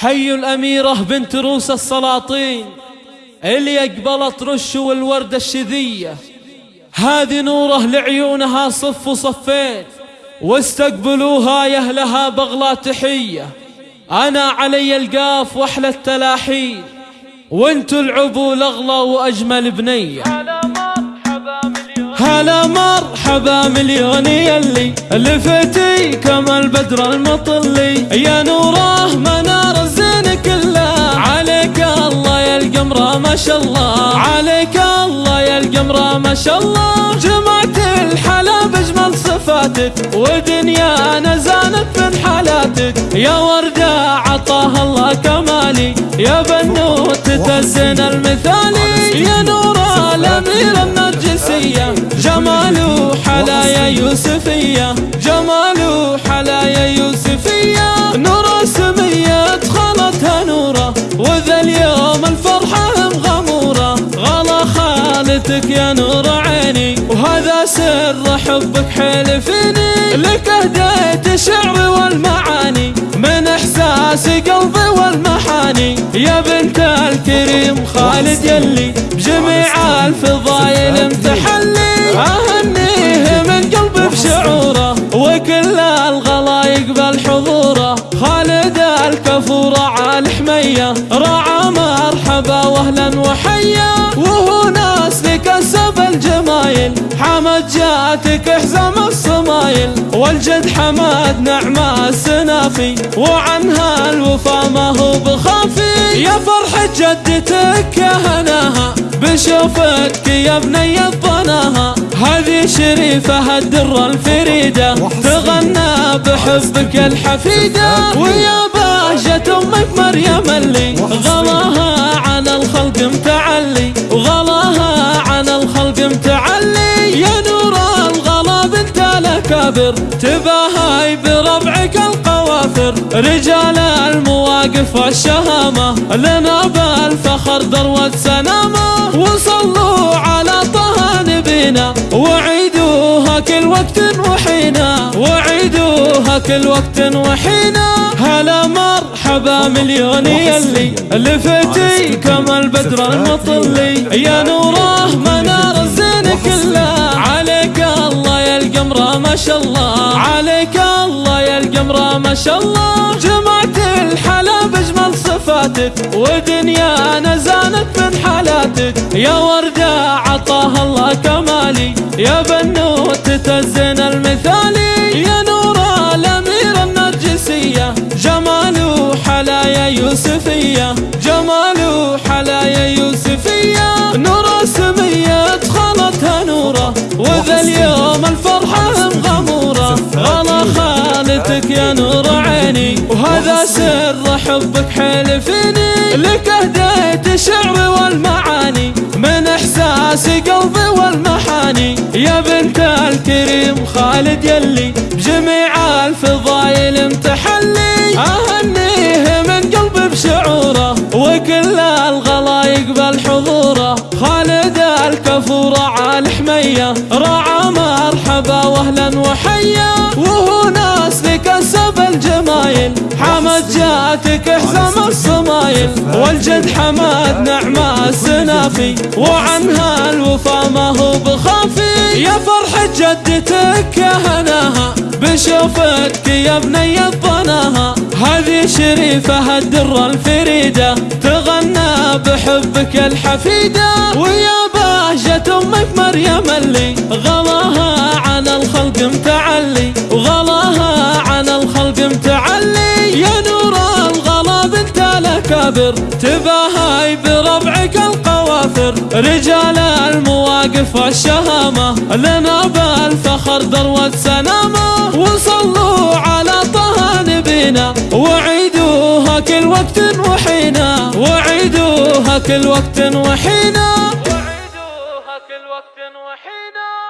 حي الأميرة بنت روس السلاطين اللي أقبلت رش والوردة الشذية. هذه نورة لعيونها صف وصفين واستقبلوها يا أهلها بغلا تحية. أنا علي القاف وأحلى التلاحين وأنتو العبوا الأغلى وأجمل بنية. هلا مرحبا مليون يلي لفتي كما البدر المطلي. يا نورة ما شاء الله. عليك الله يا القمرة ما شاء الله. جمعت الحلا بجمل صفاتك ودنيانا زانت من حالاتك. يا وردة عطاها الله كمالي يا بنوت تزن المثالي. يا نور الأمير النرجسية جمال حلايا يوسفية. جمال حلايا يوسفية. نور سمية دخلتها نورة وذا خالتك يا نور عيني وهذا سر حبك حلفني لك أهديت الشعر والمعاني من إحساس قلبي والمحاني. يا بنت الكريم خالد يلي بجميع الفضايل امتحلي اهنيه من قلبي بشعوره وكل الغلا يقبل حضوره خالد الكفورة على حمية رعى مرحبا واهلا الجمايل حمد جاتك حزام الصمايل والجد حمد نعمة السنافي وعنها الوفا ما هو بخافي. يا فرحة جدتك يا هناها بشوفتك يا بني الضناها هذه شريفة الدرة الفريدة تغنى بحبك الحفيدة. ويا بهجة أمك مريم اللي غلاها الخلق متعلي يا نور الغلا بنت الأكابر تباهي بربعك القوافر. رجال المواقف والشهامة لنا بالفخر ذروة سنامة وصلوا على طه نبينا وعيدوها كل وقت وحينا. وعيدوها كل وقت وحينا. هلا مرحبا مليون يلي لفتي كما البدر المطلي. يا نوره ما شاء الله. عليك الله يا القمرة ما شاء الله. جمعت الحلا بجمل صفاتك ودنيانا زانت من حالاتك. يا وردة عطاها الله كمالي يا بنوت سر حبك حلفني. لك أهديت الشعر والمعاني من إحساس قلبي والمحاني. يا بنت الكريم خالد يلي بجميع الفضايل امتحلي اهنيه من قلبي بشعوره وكل الغلا يقبل حضوره خالد الكفورة على حمية رعى مرحبا واهلا وحيا. لكسب الجمايل حمد جاتك حزام الصمايل والجد حمد نعمة السنافي وعنها الوفا ما هو بخافي. يا فرحة جدتك يا هناها بشوفتك يا بني الضناها هذه شريفة الدرة الفريدة تغنى بحبك الحفيدة. ويا بهجة أمك مريم اللي غلاها والكابر تباهاي بربعك القوافر رجال المواقف والشهامة لنا بالفخر ذروة سنامة. وصلوا على طه نبينا وعيدوها كل وقت وحينا. وعيدوها كل وقت وحينا. وعيدوها كل وقت وحينا.